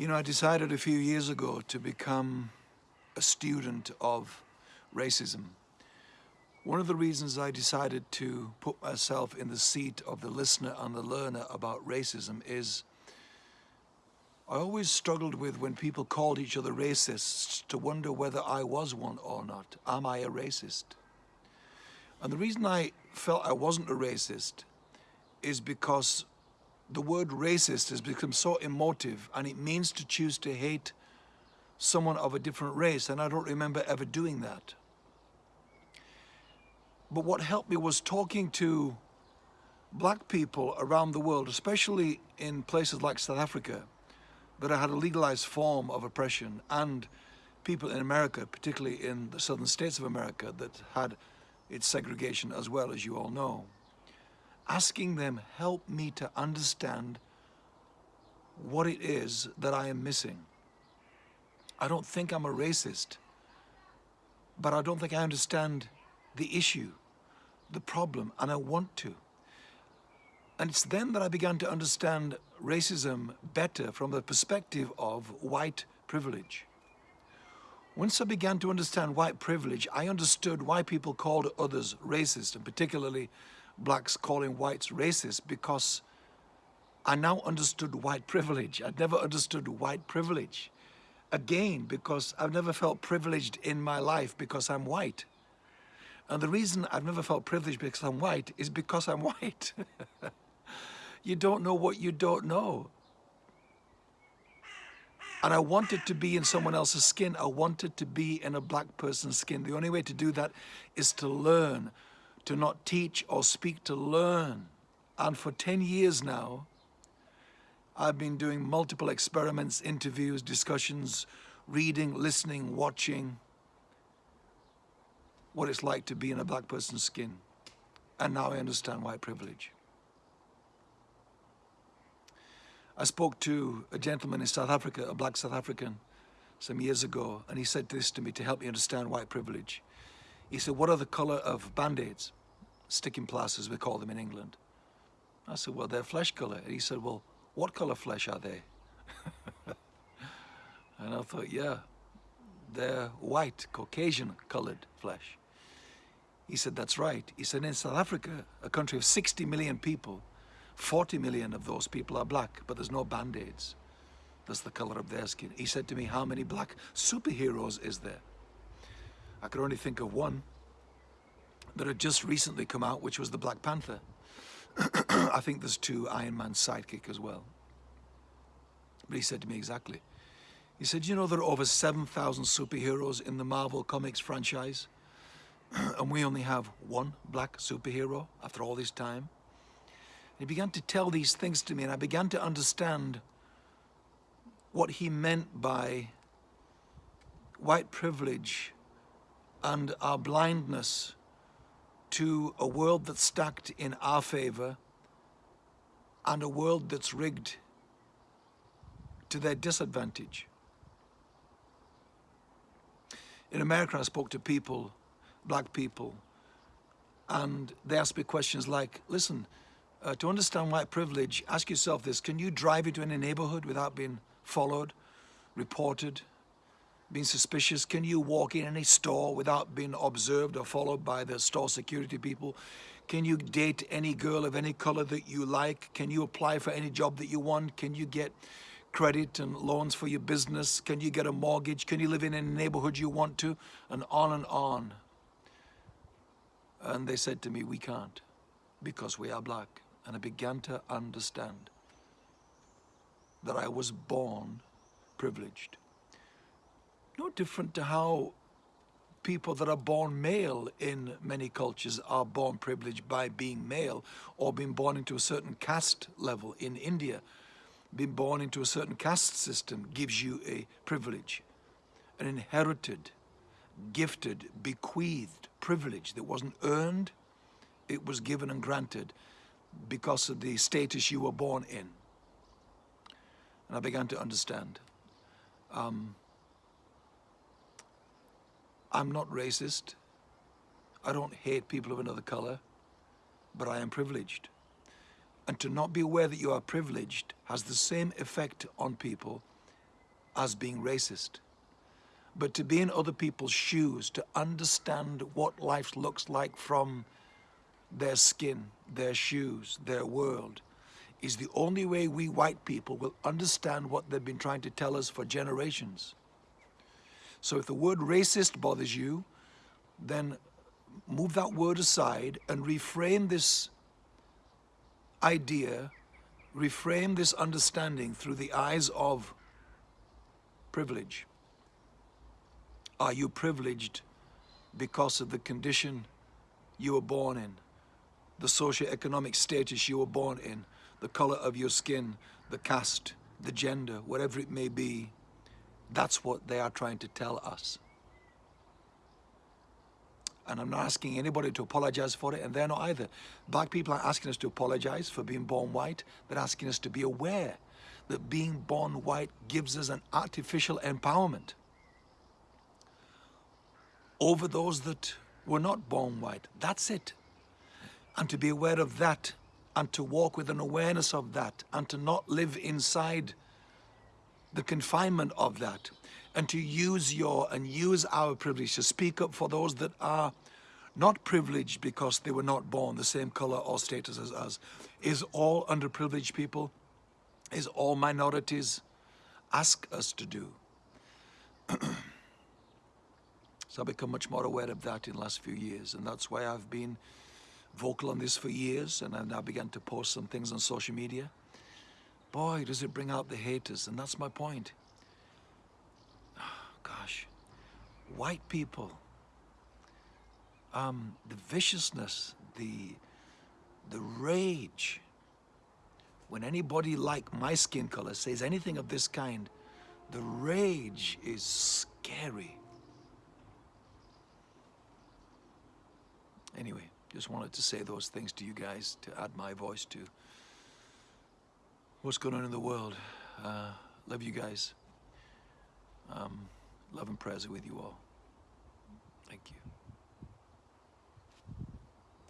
You know, I decided a few years ago to become a student of racism. One of the reasons I decided to put myself in the seat of the listener and the learner about racism is I always struggled with when people called each other racists to wonder whether I was one or not. Am I a racist? And the reason I felt I wasn't a racist is because the word racist has become so emotive and it means to choose to hate someone of a different race and I don't remember ever doing that. But what helped me was talking to black people around the world, especially in places like South Africa, that had a legalized form of oppression and people in America, particularly in the southern states of America that had its segregation as well as you all know asking them help me to understand what it is that I am missing. I don't think I'm a racist, but I don't think I understand the issue, the problem, and I want to. And it's then that I began to understand racism better from the perspective of white privilege. Once I began to understand white privilege, I understood why people called others racist, and particularly blacks calling whites racist because I now understood white privilege. I'd never understood white privilege. Again, because I've never felt privileged in my life because I'm white. And the reason I've never felt privileged because I'm white is because I'm white. you don't know what you don't know. And I wanted to be in someone else's skin. I wanted to be in a black person's skin. The only way to do that is to learn, to not teach or speak, to learn. And for 10 years now, I've been doing multiple experiments, interviews, discussions, reading, listening, watching what it's like to be in a black person's skin. And now I understand white privilege. I spoke to a gentleman in South Africa, a black South African, some years ago, and he said this to me to help me understand white privilege. He said, what are the color of band-aids? Sticking plasters, we call them in England. I said, well, they're flesh color. And he said, well, what color flesh are they? and I thought, yeah, they're white, Caucasian colored flesh. He said, that's right. He said, in South Africa, a country of 60 million people, 40 million of those people are black, but there's no band-aids. That's the color of their skin. He said to me, how many black superheroes is there? I could only think of one that had just recently come out, which was the Black Panther. I think there's two Iron Man sidekick as well. But he said to me exactly. He said, you know, there are over 7,000 superheroes in the Marvel Comics franchise, and we only have one black superhero after all this time. And he began to tell these things to me, and I began to understand what he meant by white privilege and our blindness to a world that's stacked in our favor and a world that's rigged to their disadvantage. In America, I spoke to people, black people, and they asked me questions like, listen, uh, to understand white privilege, ask yourself this, can you drive into any neighborhood without being followed, reported, being suspicious? Can you walk in any store without being observed or followed by the store security people? Can you date any girl of any color that you like? Can you apply for any job that you want? Can you get credit and loans for your business? Can you get a mortgage? Can you live in any neighborhood you want to? And on and on. And they said to me, we can't because we are black. And I began to understand that I was born privileged no different to how people that are born male in many cultures are born privileged by being male or being born into a certain caste level in India. Being born into a certain caste system gives you a privilege, an inherited, gifted, bequeathed privilege that wasn't earned, it was given and granted because of the status you were born in. And I began to understand. Um, I'm not racist. I don't hate people of another color, but I am privileged. And to not be aware that you are privileged has the same effect on people as being racist, but to be in other people's shoes, to understand what life looks like from their skin, their shoes, their world, is the only way we white people will understand what they've been trying to tell us for generations. So if the word racist bothers you, then move that word aside and reframe this idea, reframe this understanding through the eyes of privilege. Are you privileged because of the condition you were born in, the socioeconomic status you were born in, the color of your skin, the caste, the gender, whatever it may be? That's what they are trying to tell us. And I'm not asking anybody to apologize for it, and they're not either. Black people aren't asking us to apologize for being born white. They're asking us to be aware that being born white gives us an artificial empowerment over those that were not born white. That's it. And to be aware of that, and to walk with an awareness of that, and to not live inside the confinement of that, and to use your and use our privilege to speak up for those that are not privileged because they were not born the same color or status as us, is all underprivileged people, is all minorities, ask us to do. so I've become much more aware of that in the last few years, and that's why I've been vocal on this for years, and I've now begun to post some things on social media. Boy, does it bring out the haters, and that's my point. gosh, white people, um, the viciousness, the, the rage, when anybody like my skin color says anything of this kind, the rage is scary. Anyway, just wanted to say those things to you guys to add my voice to what's going on in the world. Uh, love you guys. Um, love and prayers with you all. Thank you.